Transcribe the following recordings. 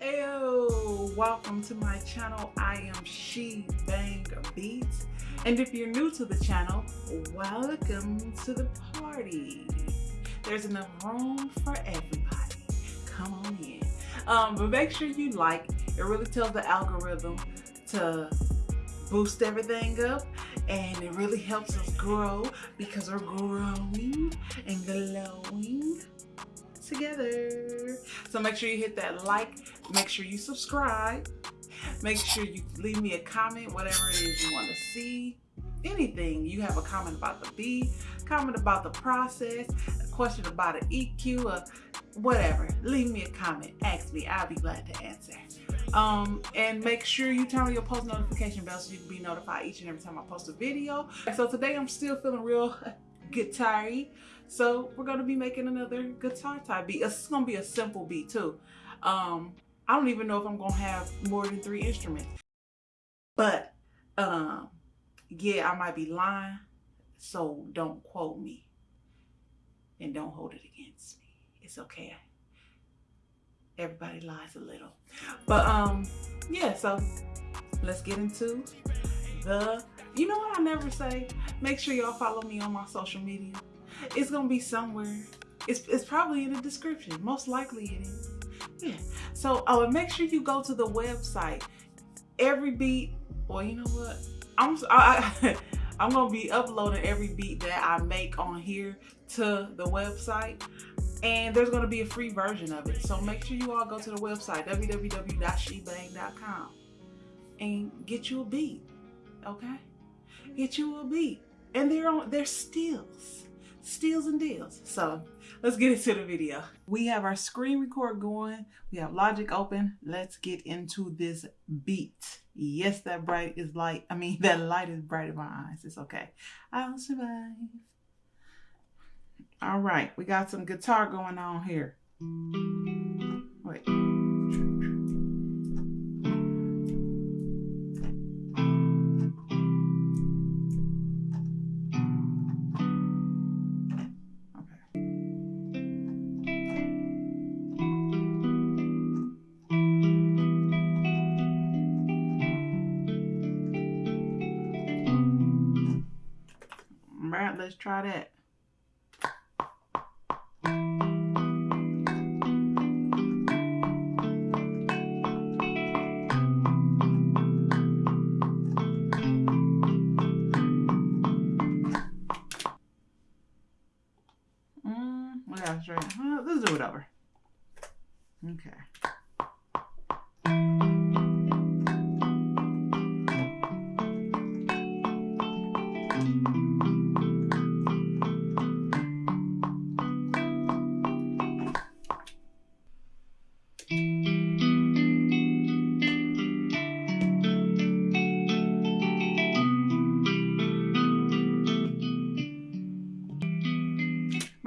Ayo, welcome to my channel. I am She Bang Beats. And if you're new to the channel, welcome to the party. There's enough room for everybody. Come on in. Um, but make sure you like. It really tells the algorithm to boost everything up and it really helps us grow because we're growing and glowing together. So make sure you hit that like, make sure you subscribe, make sure you leave me a comment, whatever it is you want to see, anything. You have a comment about the beat, comment about the process, a question about an EQ, or whatever. Leave me a comment, ask me, I'll be glad to answer. Um, and make sure you turn on your post notification bell so you can be notified each and every time I post a video. So today I'm still feeling real guitar so we're gonna be making another guitar type beat. It's gonna be a simple beat too. Um, I don't even know if I'm gonna have more than three instruments. But um, yeah, I might be lying. So don't quote me. And don't hold it against me. It's okay. Everybody lies a little. But um, yeah, so let's get into the you know what I never say? Make sure y'all follow me on my social media. It's gonna be somewhere. It's, it's probably in the description. Most likely it is. Yeah. So oh, and make sure you go to the website. Every beat, well, you know what? I'm I, I I'm gonna be uploading every beat that I make on here to the website and there's gonna be a free version of it. So make sure you all go to the website www.shebang.com and get you a beat. Okay? Get you a beat. And they're on they're stills steals and deals. So let's get into the video. We have our screen record going. We have Logic open. Let's get into this beat. Yes, that bright is light. I mean, that light is bright in my eyes. It's okay. I'll survive. All right, we got some guitar going on here. Wait. Try that. Mm, let's do it over. Okay.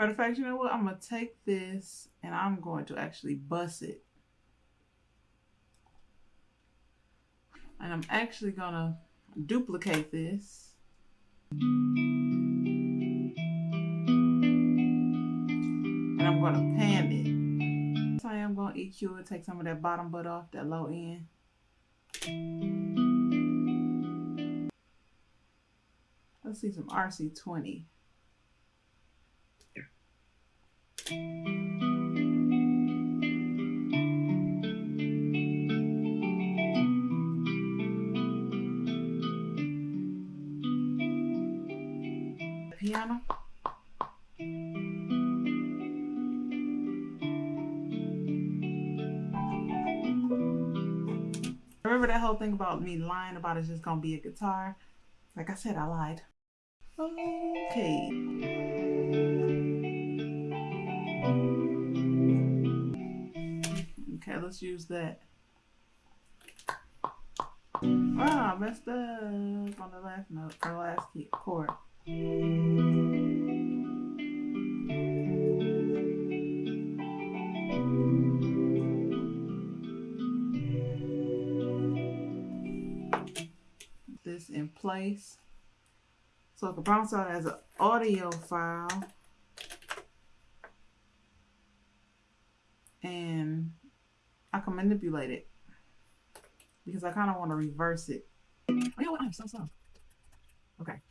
Matter of fact, you know what? I'm going to take this and I'm going to actually bust it. And I'm actually going to duplicate this. And I'm going to pan it. So I am going to EQ it, take some of that bottom butt off, that low end. Let's see some RC20. Me lying about it's just gonna be a guitar? Like I said, I lied. Okay. Okay, let's use that. Ah, I messed up on the last note, or last key, chord. This in place. So I can bounce out as an audio file. And I can manipulate it because I kind of want to reverse it. Oh, you know what? I'm so slow. Okay.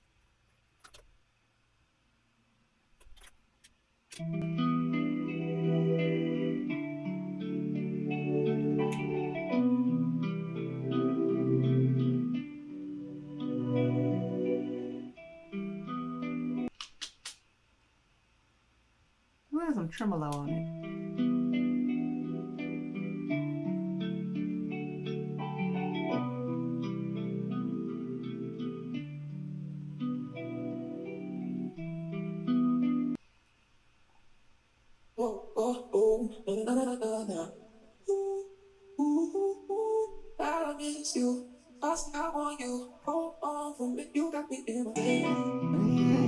Ooh. I miss you. I still want you. Hold on for me. You got me in my head.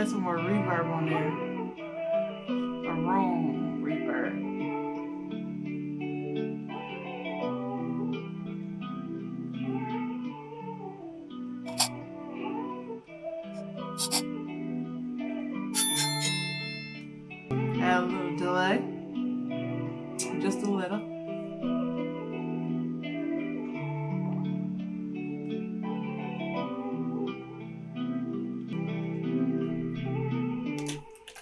Add some more reverb on there. A room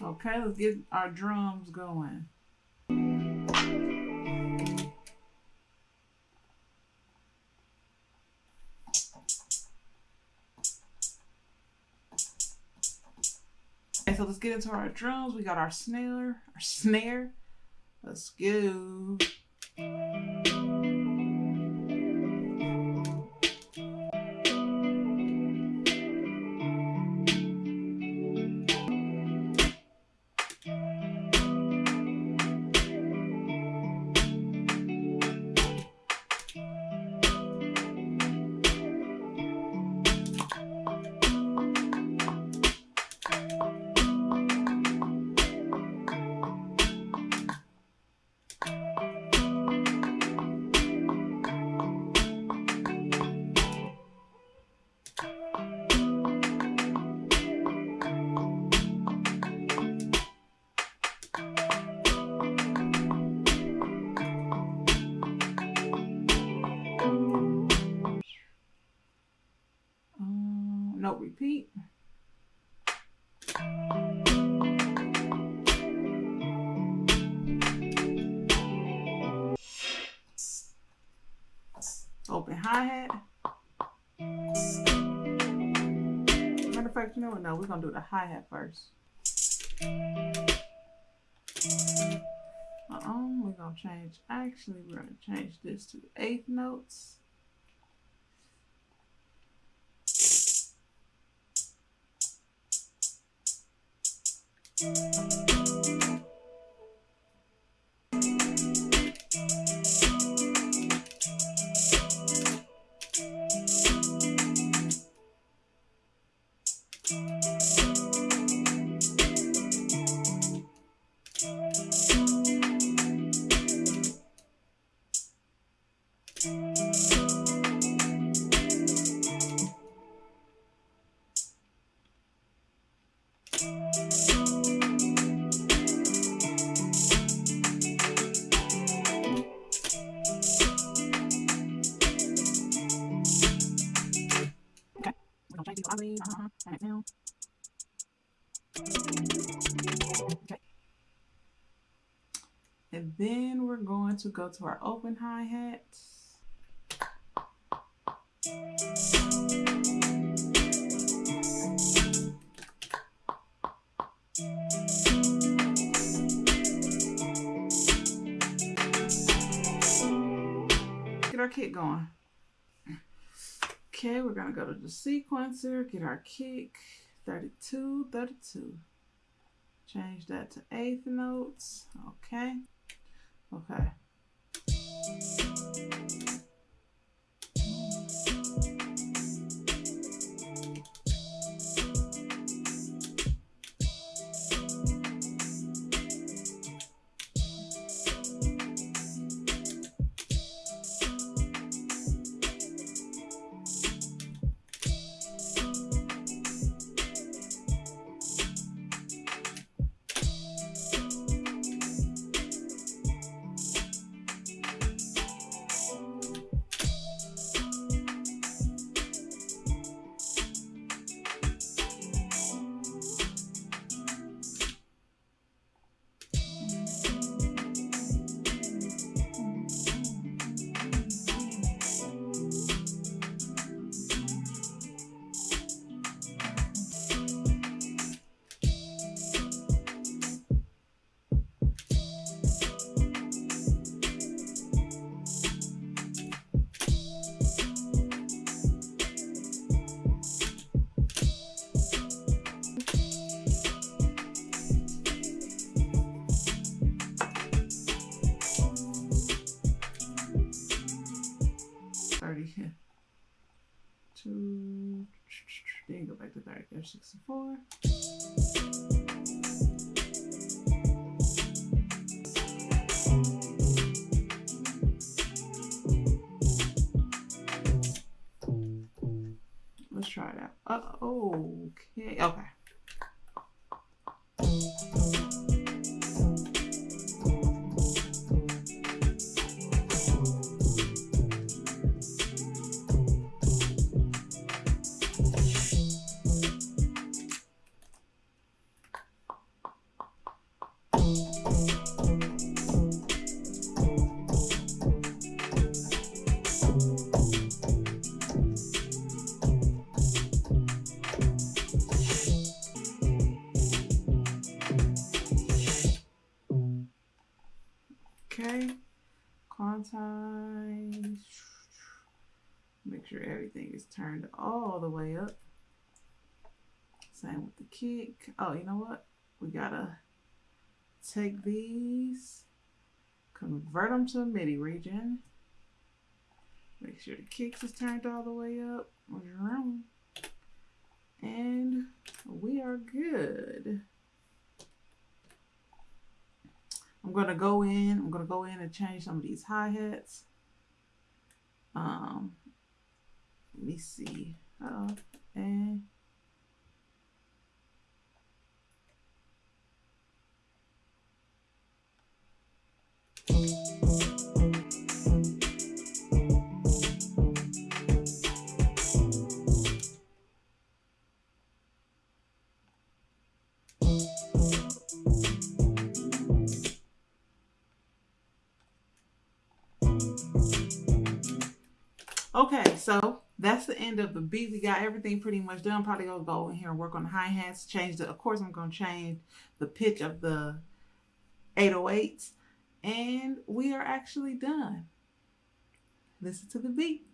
Okay, let's get our drums going. Okay, so let's get into our drums. We got our snare, our snare. Let's go. Repeat. Open hi-hat. Matter of fact, you know what? No, we're gonna do the hi-hat first. Uh-uh, we're gonna change. Actually, we're gonna change this to eighth notes. Okay, Uh-huh. Turn it down. Okay. And then we're going to go to our open hi-hat. Get our kit going. Okay, we're gonna go to the sequencer, get our kick, 32, 32. Change that to eighth notes. Okay. Okay. to, then go back to director 64. Let's try it out. Uh, okay, okay. Okay, quantize. Make sure everything is turned all the way up. Same with the kick. Oh, you know what? We gotta take these, convert them to a MIDI region. Make sure the kicks is turned all the way up. And we are good. I'm gonna go in, I'm gonna go in and change some of these hi-hats. Um, let me see. Uh, and Okay, so that's the end of the beat. We got everything pretty much done. Probably gonna go in here and work on the hi-hats, change the, of course I'm gonna change the pitch of the 808s. And we are actually done. Listen to the beat.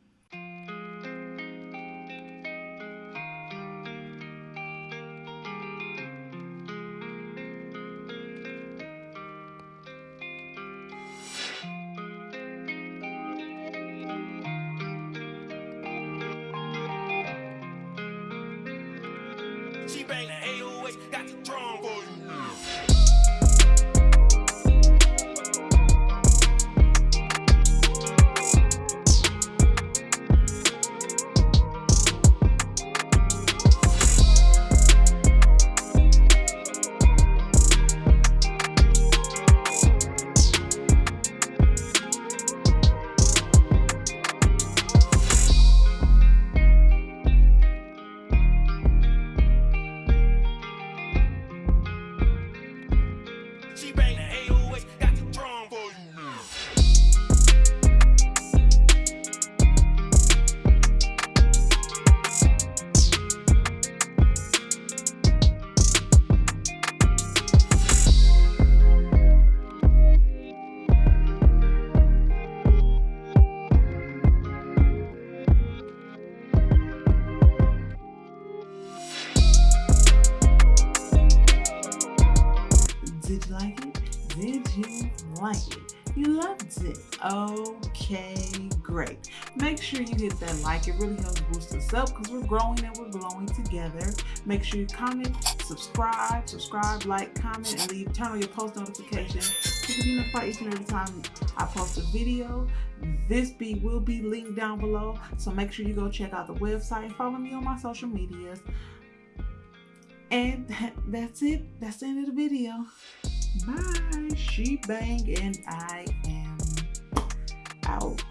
Bang the 808, got the drum for you. It really helps boost us up because we're growing and we're glowing together. Make sure you comment, subscribe, subscribe, like, comment, and leave turn on your post notifications you can be notified each and every time I post a video. This beat will be linked down below, so make sure you go check out the website. Follow me on my social medias. And that, that's it. That's the end of the video. Bye. She bang and I am out.